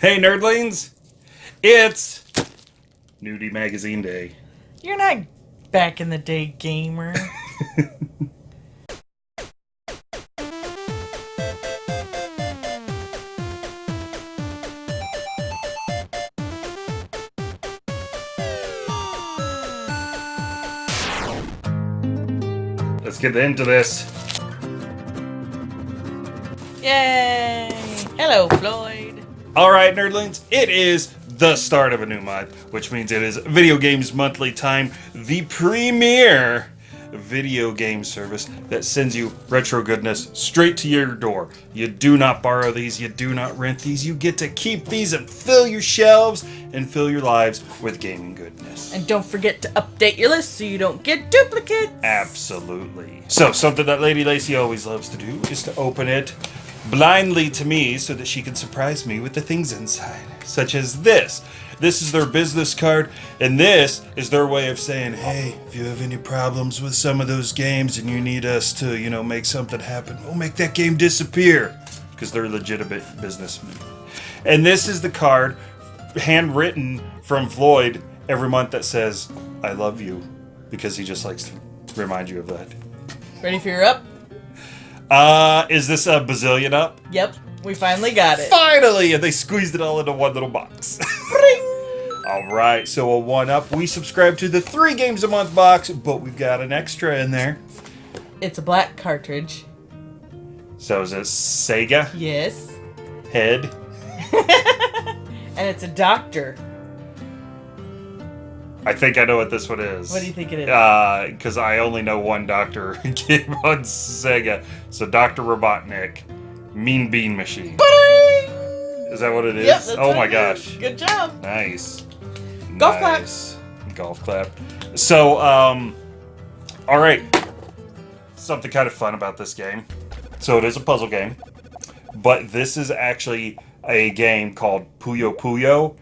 Hey, nerdlings! It's Nudie Magazine Day. You're not back in the day gamer. Let's get into this. Yay! Hello, Floyd. All right, nerdlings, it is the start of a new month, which means it is Video Games Monthly Time, the premier video game service that sends you retro goodness straight to your door. You do not borrow these, you do not rent these, you get to keep these and fill your shelves and fill your lives with gaming goodness. And don't forget to update your list so you don't get duplicates. Absolutely. So, something that Lady Lacy always loves to do is to open it blindly to me so that she can surprise me with the things inside, such as this. This is their business card, and this is their way of saying, hey, if you have any problems with some of those games and you need us to, you know, make something happen, we'll make that game disappear. Because they're legitimate businessmen. And this is the card, handwritten from Floyd every month that says, I love you. Because he just likes to remind you of that. Ready for your up? Uh, is this a bazillion up? Yep, we finally got it. Finally! And they squeezed it all into one little box. Bring! all right, so a one up. We subscribe to the three games a month box, but we've got an extra in there. It's a black cartridge. So is it Sega Yes. head? And it's a doctor. I think I know what this one is. What do you think it is? Because I only know one Doctor game on Sega. So Doctor Robotnik, Mean Bean Machine. Ba-ding! Is that what it is? Yep, that's oh my gosh. is. Good job. Nice. Golf clap. Golf clap. So, um, all right. Something kind of fun about this game. So it is a puzzle game, but this is actually a game called Puyo Puyo.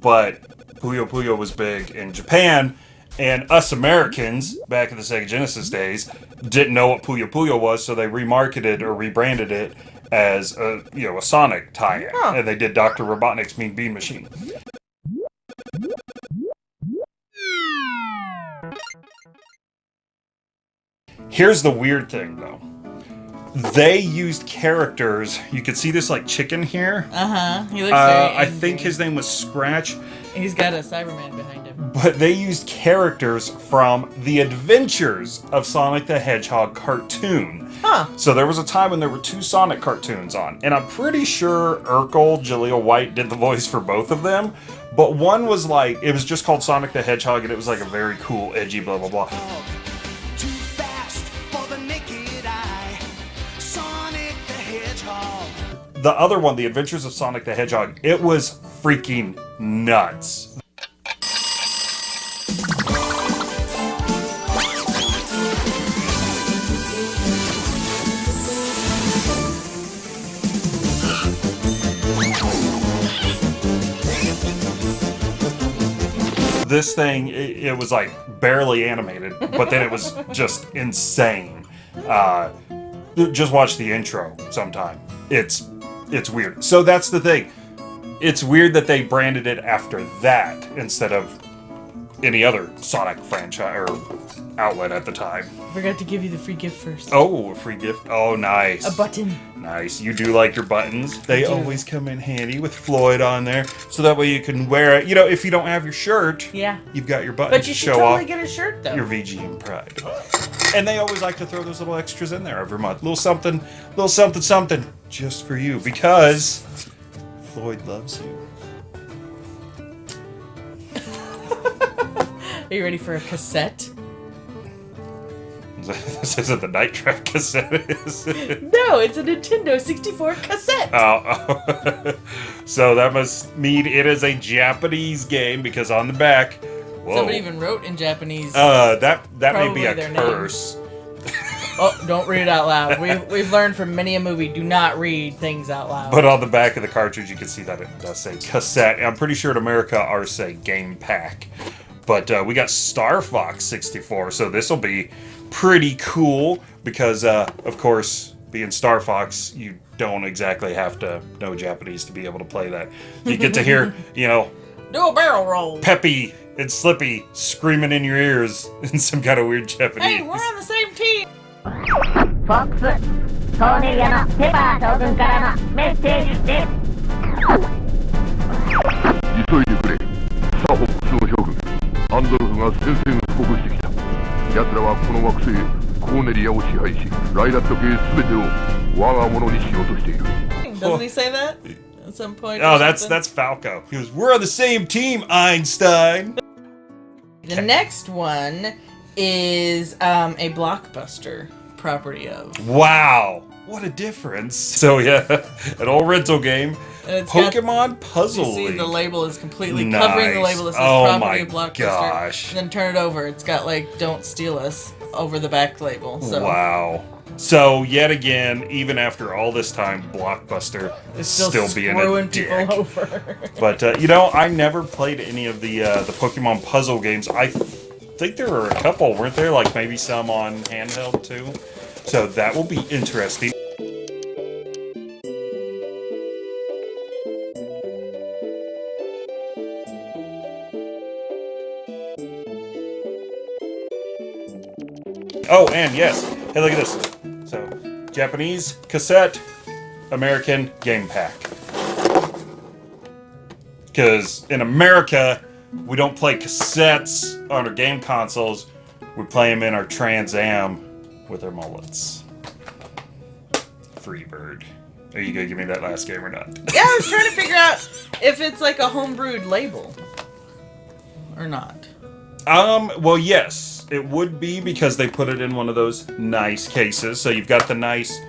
But Puyo Puyo was big in Japan, and us Americans back in the Sega Genesis days didn't know what Puyo Puyo was, so they remarketed or rebranded it as a you know a Sonic tie-in, Huh. and they did Doctor Robotnik's Mean Bean Machine. Here's the weird thing, though. They used characters. You could see this like chicken here. Uh huh. He looks Uh. I think his name was Scratch, He's got a Cyberman behind him. but they used characters from the Adventures of Sonic the Hedgehog cartoon. Huh. So there was a time when there were two Sonic cartoons on, and I'm pretty sure Urkel, Jaleel White did the voice for both of them. But one was like, it was just called Sonic the Hedgehog, and it was like a very cool, edgy, blah blah blah. Too fast for the naked eye. Sonic the Hedgehog. The other one, The Adventures of Sonic the Hedgehog, it was freaking nuts. This thing, it, it was like barely animated, but then it was just insane. Uh, just watch the intro sometime. It's it's weird. So that's the thing. It's weird that they branded it after that instead of any other Sonic franchise or outlet at the time. Forgot to give you the free gift first. Oh, a free gift. Oh, nice. A button. Nice. You do like your buttons. They always come in handy with Floyd on there, so that way you can wear it. You know, if you don't have your shirt, Yeah. you've got your buttons But you to should show totally off get a shirt though. your VGM pride. And they always like to throw those little extras in there every month. Little something, little something, something, just for you because Floyd loves you. Are you ready for a cassette? This isn't the Night Trap cassette, is it? No, it's a Nintendo 64 cassette. Oh, oh. so that must mean it is a Japanese game because on the back, whoa, Somebody even wrote in Japanese. uh, that that may be a their name. Curse. oh, don't read it out loud. We've, we've learned from many a movie, do not read things out loud. But on the back of the cartridge, you can see that it does say cassette. I'm pretty sure in America, ours say game pack. But uh, we got Star Fox 64, so this will be pretty cool because, uh, of course, being Star Fox, you don't exactly have to know Japanese to be able to play that. You get to hear, you know, Do a barrel roll. Peppy and Slippy screaming in your ears in some kind of weird Japanese. Hey, we're on the same team. フォックストーネリアのペパー将軍からのメッセージです急いでくれサーホックスの将軍アンドルフが宣戦布告してきた奴らはこの惑星コーネリアを支配しライラット系全てを我が物にしようとしている Doesn't he say that at some point? Oh, that's that's Falco. He goes, "We're on the same team, Einstein." The next one is um, a blockbuster property of. Wow, what a difference! So yeah, an old rental game, And it's got- Pokemon Puzzle You see, League. the label is completely covering the label that says Oh property my of blockbuster. gosh. And then turn it over. It's got like "Don't steal us" over the back label. So Wow. So yet again, even after all this time, Blockbuster is still, still, being a dick. people over. But uh, you know, I never played any of the uh, the Pokemon puzzle games. I think there were a couple, weren't there? Like maybe some on handheld too. So that will be interesting. Oh, and yes. Hey, look at this. So, Japanese cassette, American game pack. Because in America, we don't play cassettes on our game consoles. We play them in our Trans Am with our mullets. Freebird. Are you gonna give me that last game or not? yeah, I was trying to figure out if it's like a homebrewed label or not. Um, well, yes, it would be because they put it in one of those nice cases. So you've got the nice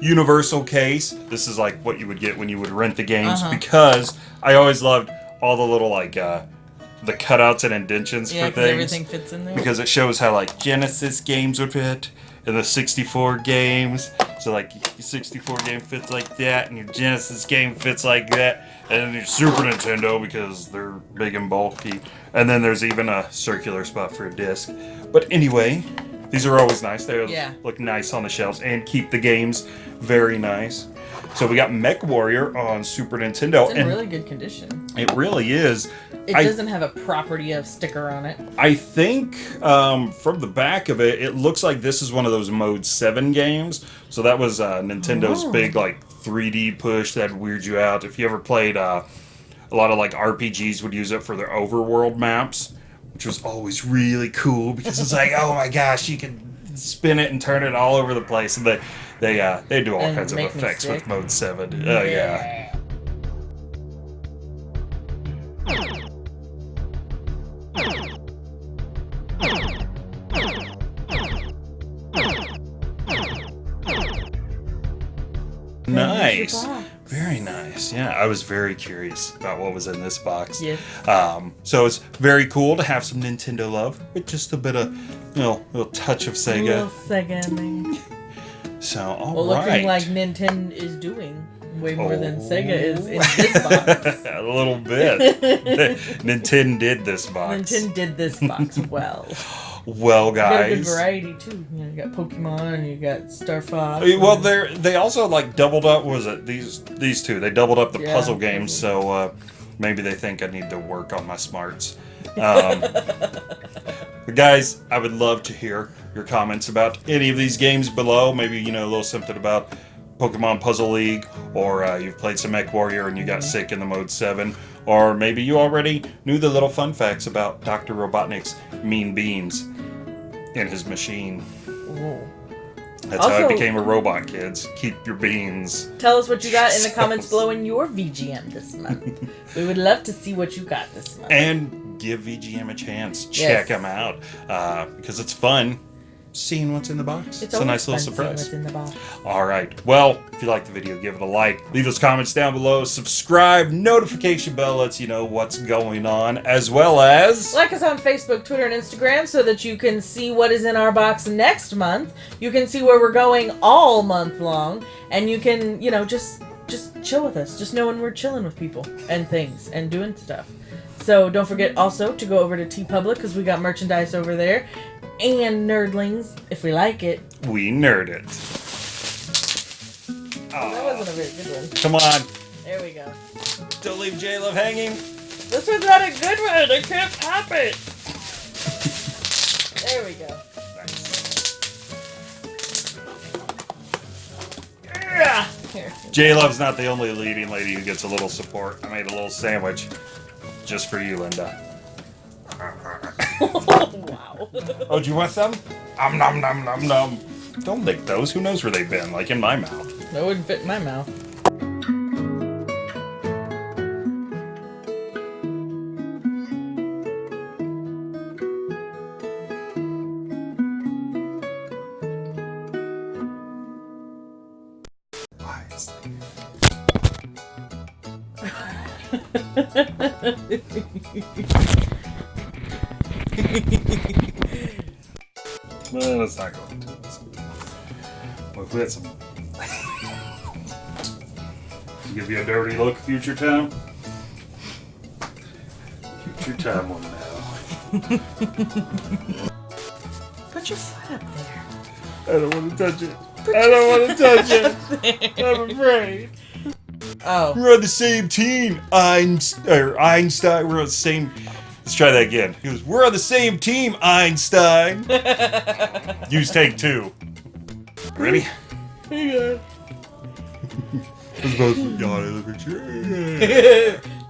universal case. This is like what you would get when you would rent the games Uh-huh. because I always loved all the little like uh the cutouts and indentions Yeah, for things. everything fits in there. because it shows how like Genesis games would fit and the 64 games. So like your 64 game fits like that, and your Genesis game fits like that, and then your Super Nintendo because they're big and bulky. And then there's even a circular spot for a disc. But anyway, these are always nice. They Yeah. look nice on the shelves and keep the games very nice. So we got Mech Warrior on Super Nintendo, it's in really good condition. it really is. It I- doesn't have a property of sticker on it. I think um, from the back of it, it looks like this is one of those Mode 7 games. So that was uh, Nintendo's Oh. big, like, 3D push that weird you out. If you ever played uh, a lot of, like, RPGs would use it for their overworld maps, which was always really cool because it's like, oh my gosh, you can spin it and turn it all over the place. And they, uh, they do all And kinds of effects with. Mode 7. Oh, yeah. Nice. Very nice. Yeah, I was very curious about what was in this box. Yes. Um, so it's very cool to have some Nintendo love with just a bit of, you know, little touch of A little Sega. Sega in there. So, all Well, right. looking like Nintendo is doing way more than Oh. Sega is in this box. a little bit. Nintendo did this box. Nintendo did this box well. Well, You got a good guys. variety too. You, know, you got Pokemon, you got Star Fox. Uh, Well, they they also like doubled up. Was it these these two? They doubled up the Yeah. puzzle games, so uh, maybe they think I need to work on my smarts. Um, but guys, I would love to hear your comments about any of these games below. Maybe you know a little something about Pokemon Puzzle League, or uh, you've played some Mech Warrior and you got sick in the Mode Seven, or maybe you already knew the little fun facts about Doctor Robotnik's mean beans in his machine. Whoa. That's how I became a robot, kids. Keep your beans. Tell us what you got in the comments below in your VGM this month. we would love to see what you got this month. And give VGM a chance. Yes. Check them out. Uh, because it's fun seeing what's in the box. It's, a nice little surprise. What's in the box. All right. Well, if you like the video, give it a like. Leave those comments down below. Subscribe. Notification bell lets you know what's going on, as well as. Like us on Facebook, Twitter, and Instagram so that you can see what is in our box next month. You can see where we're going all month long, and you can, you know, just just chill with us. Just knowing we're chilling with people and things and doing stuff. So don't forget also to go over to TeePublic because we got merchandise over there, and Nerdlings if we like it. We nerd it. That was wasn't a very good one. Come on. There we go. Don't leave J Love hanging. This was not a good one. I can't pop it. There we go. Yeah. Here. J Love's not the only leading lady who gets a little support. I made a little sandwich just for you, Linda. wow. Oh, do you want some? Um, nom, nom, nom, nom. Don't lick those. Who knows where they've been? Like in my mouth. That wouldn't fit in my mouth. Well, let's not go into this. Well, if we had some. Give you a dirty look, future time. Future time one now. Put your foot up there. I don't want to touch it. I don't want to touch it. I'm afraid. Oh. We're on the same team, Einstein. Einstein. We're on the same. Let's try that again. He goes, "We're on the same team, Einstein." Use take two. Ready? Hang on. We're supposed to yawn in the picture.